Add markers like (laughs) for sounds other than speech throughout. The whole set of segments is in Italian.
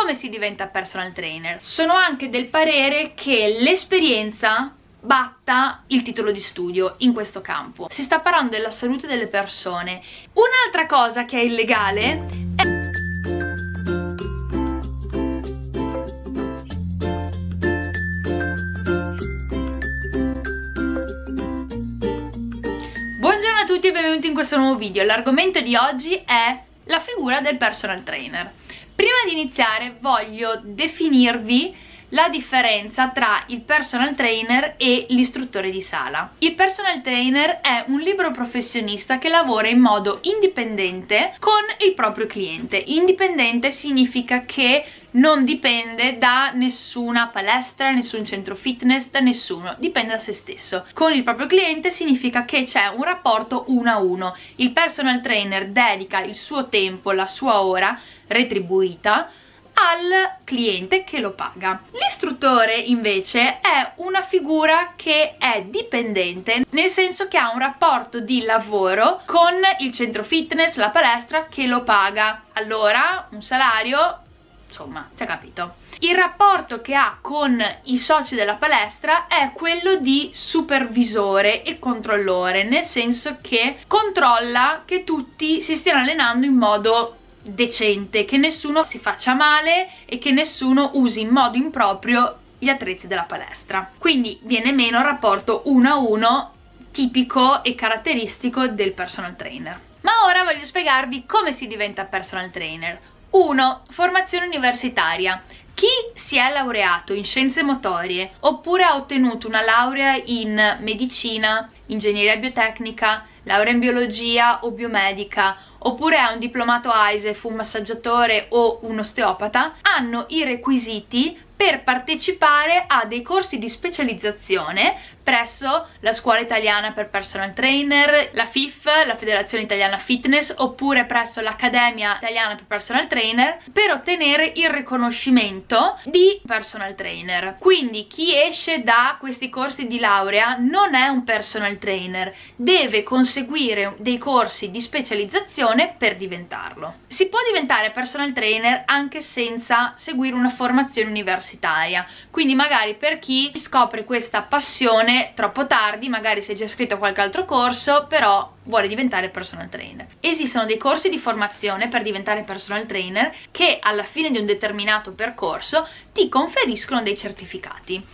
come si diventa personal trainer. Sono anche del parere che l'esperienza batta il titolo di studio in questo campo. Si sta parlando della salute delle persone. Un'altra cosa che è illegale è Buongiorno a tutti e benvenuti in questo nuovo video. L'argomento di oggi è la figura del personal trainer. Prima di iniziare voglio definirvi la differenza tra il personal trainer e l'istruttore di sala. Il personal trainer è un libero professionista che lavora in modo indipendente con il proprio cliente. Indipendente significa che non dipende da nessuna palestra, nessun centro fitness, da nessuno, dipende da se stesso. Con il proprio cliente significa che c'è un rapporto uno a uno. Il personal trainer dedica il suo tempo, la sua ora retribuita al cliente che lo paga. L'istruttore invece è una figura che è dipendente, nel senso che ha un rapporto di lavoro con il centro fitness, la palestra che lo paga. Allora, un salario, insomma, ti ha capito. Il rapporto che ha con i soci della palestra è quello di supervisore e controllore, nel senso che controlla che tutti si stiano allenando in modo decente, che nessuno si faccia male e che nessuno usi in modo improprio gli attrezzi della palestra. Quindi viene meno il rapporto uno a uno tipico e caratteristico del personal trainer. Ma ora voglio spiegarvi come si diventa personal trainer. 1. Formazione universitaria. Chi si è laureato in scienze motorie oppure ha ottenuto una laurea in medicina, ingegneria biotecnica, laurea in biologia o biomedica oppure è un diplomato AISEF, un massaggiatore o un osteopata, hanno i requisiti per partecipare a dei corsi di specializzazione presso la scuola italiana per personal trainer, la FIF, la Federazione Italiana Fitness, oppure presso l'Accademia Italiana per personal trainer per ottenere il riconoscimento di personal trainer. Quindi chi esce da questi corsi di laurea non è un personal trainer, deve conseguire dei corsi di specializzazione per diventarlo. Si può diventare personal trainer anche senza seguire una formazione universitaria, quindi magari per chi scopre questa passione troppo tardi, magari si è già iscritto a qualche altro corso, però vuole diventare personal trainer. Esistono dei corsi di formazione per diventare personal trainer che alla fine di un determinato percorso ti conferiscono dei certificati.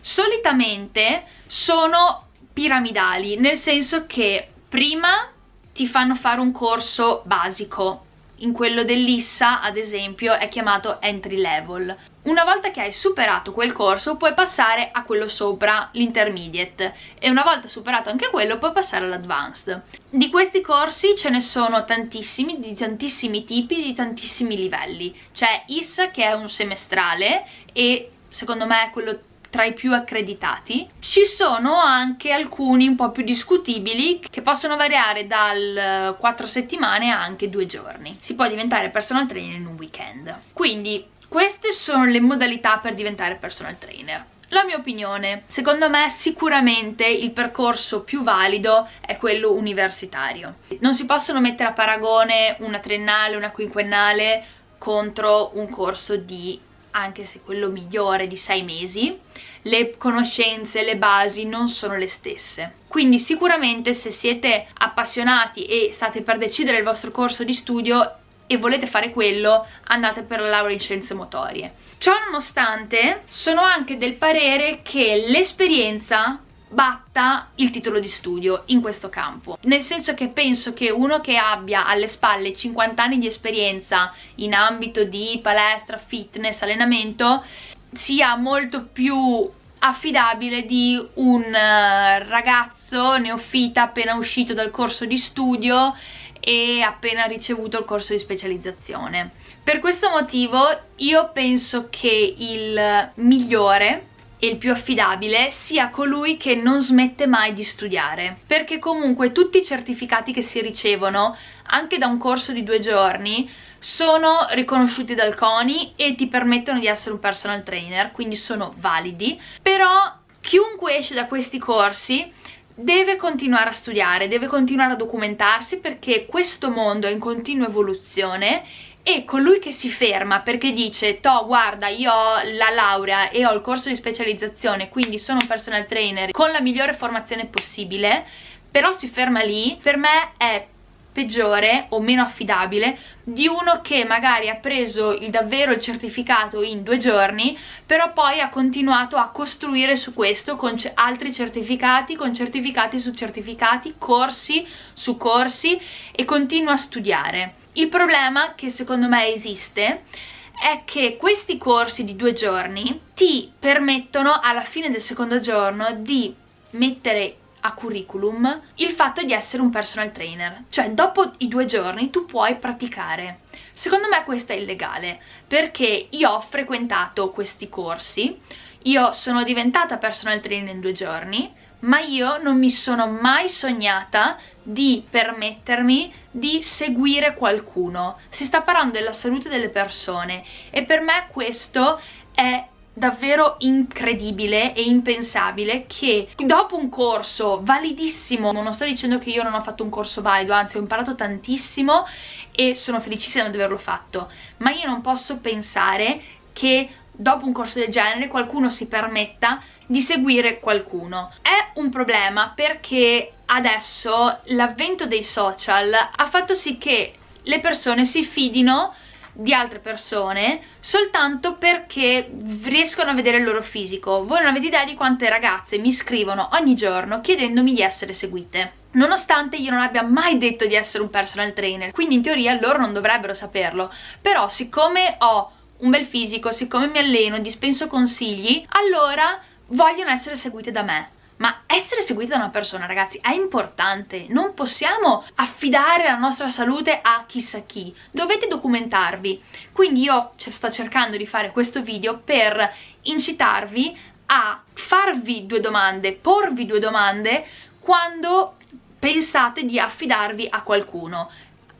Solitamente sono piramidali, nel senso che prima ti fanno fare un corso basico in quello dell'ISSA ad esempio è chiamato entry level. Una volta che hai superato quel corso puoi passare a quello sopra, l'intermediate e una volta superato anche quello puoi passare all'advanced. Di questi corsi ce ne sono tantissimi, di tantissimi tipi, di tantissimi livelli. C'è ISSA che è un semestrale e secondo me è quello tra i più accreditati. Ci sono anche alcuni un po' più discutibili che possono variare dal 4 settimane a anche 2 giorni. Si può diventare personal trainer in un weekend. Quindi queste sono le modalità per diventare personal trainer. La mia opinione, secondo me sicuramente il percorso più valido è quello universitario. Non si possono mettere a paragone una triennale, una quinquennale contro un corso di anche se quello migliore di sei mesi, le conoscenze, le basi non sono le stesse. Quindi sicuramente se siete appassionati e state per decidere il vostro corso di studio e volete fare quello, andate per la laurea in scienze motorie. Ciò nonostante, sono anche del parere che l'esperienza batta il titolo di studio in questo campo. Nel senso che penso che uno che abbia alle spalle 50 anni di esperienza in ambito di palestra, fitness, allenamento sia molto più affidabile di un eh, ragazzo neofita appena uscito dal corso di studio e appena ricevuto il corso di specializzazione. Per questo motivo io penso che il migliore e il più affidabile sia colui che non smette mai di studiare. Perché comunque tutti i certificati che si ricevono anche da un corso di due giorni sono riconosciuti dal CONI e ti permettono di essere un personal trainer quindi sono validi. Però chiunque esce da questi corsi deve continuare a studiare, deve continuare a documentarsi perché questo mondo è in continua evoluzione e colui che si ferma perché dice to guarda io ho la laurea e ho il corso di specializzazione quindi sono un personal trainer con la migliore formazione possibile però si ferma lì per me è peggiore o meno affidabile di uno che magari ha preso il, davvero il certificato in due giorni però poi ha continuato a costruire su questo con altri certificati, con certificati su certificati, corsi su corsi e continua a studiare. Il problema che secondo me esiste è che questi corsi di due giorni ti permettono alla fine del secondo giorno di mettere a curriculum il fatto di essere un personal trainer. Cioè dopo i due giorni tu puoi praticare. Secondo me questo è illegale perché io ho frequentato questi corsi io sono diventata personal trainer in due giorni ma io non mi sono mai sognata di permettermi di seguire qualcuno si sta parlando della salute delle persone e per me questo è davvero incredibile e impensabile che dopo un corso validissimo, non sto dicendo che io non ho fatto un corso valido, anzi ho imparato tantissimo e sono felicissima di averlo fatto, ma io non posso pensare che dopo un corso del genere qualcuno si permetta di seguire qualcuno. È un problema perché adesso l'avvento dei social ha fatto sì che le persone si fidino di altre persone soltanto perché riescono a vedere il loro fisico. Voi non avete idea di quante ragazze mi scrivono ogni giorno chiedendomi di essere seguite. Nonostante io non abbia mai detto di essere un personal trainer, quindi in teoria loro non dovrebbero saperlo, però siccome ho un bel fisico, siccome mi alleno, dispenso consigli, allora vogliono essere seguite da me ma essere seguiti da una persona ragazzi è importante. Non possiamo affidare la nostra salute a chissà chi. Dovete documentarvi. Quindi io sto cercando di fare questo video per incitarvi a farvi due domande porvi due domande quando pensate di affidarvi a qualcuno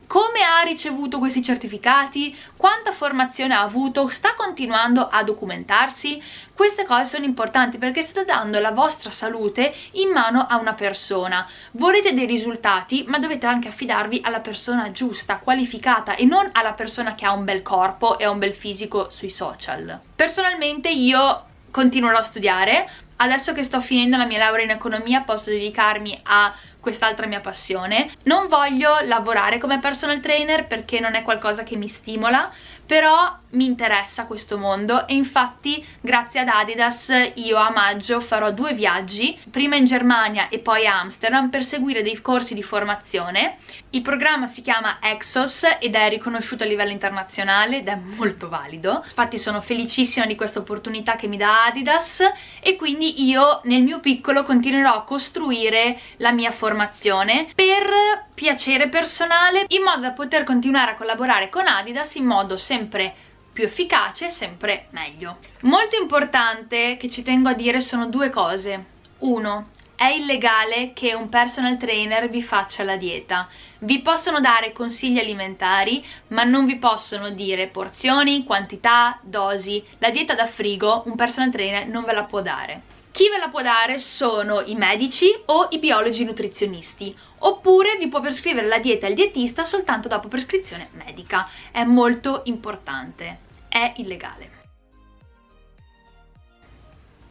come ha ricevuto questi certificati, quanta formazione ha avuto, sta continuando a documentarsi, queste cose sono importanti perché state dando la vostra salute in mano a una persona. Volete dei risultati ma dovete anche affidarvi alla persona giusta, qualificata e non alla persona che ha un bel corpo e un bel fisico sui social. Personalmente io continuerò a studiare, adesso che sto finendo la mia laurea in economia posso dedicarmi a quest'altra mia passione. Non voglio lavorare come personal trainer perché non è qualcosa che mi stimola, però mi interessa questo mondo e infatti grazie ad Adidas io a maggio farò due viaggi, prima in Germania e poi a Amsterdam per seguire dei corsi di formazione. Il programma si chiama Exos ed è riconosciuto a livello internazionale ed è molto valido. Infatti sono felicissima di questa opportunità che mi dà Adidas e quindi io nel mio piccolo continuerò a costruire la mia formazione per piacere personale in modo da poter continuare a collaborare con Adidas in modo sempre più efficace sempre meglio. Molto importante che ci tengo a dire sono due cose. Uno, è illegale che un personal trainer vi faccia la dieta. Vi possono dare consigli alimentari, ma non vi possono dire porzioni, quantità, dosi. La dieta da frigo un personal trainer non ve la può dare. Chi ve la può dare sono i medici o i biologi nutrizionisti, oppure vi può prescrivere la dieta il dietista soltanto dopo prescrizione medica. È molto importante, è illegale.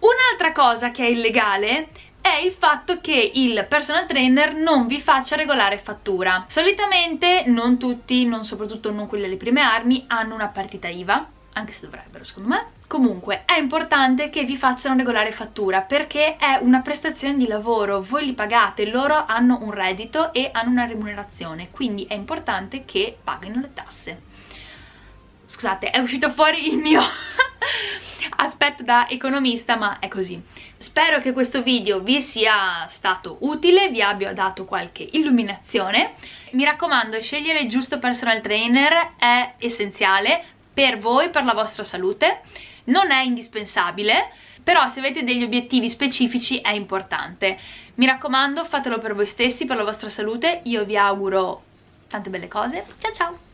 Un'altra cosa che è illegale è il fatto che il personal trainer non vi faccia regolare fattura. Solitamente non tutti, non soprattutto non quelli delle prime armi, hanno una partita IVA, anche se dovrebbero secondo me Comunque è importante che vi facciano regolare fattura perché è una prestazione di lavoro, voi li pagate, loro hanno un reddito e hanno una remunerazione, quindi è importante che paghino le tasse. Scusate, è uscito fuori il mio (laughs) aspetto da economista, ma è così. Spero che questo video vi sia stato utile, vi abbia dato qualche illuminazione. Mi raccomando, scegliere il giusto personal trainer è essenziale per voi, per la vostra salute. Non è indispensabile però se avete degli obiettivi specifici è importante. Mi raccomando fatelo per voi stessi, per la vostra salute. Io vi auguro tante belle cose. Ciao ciao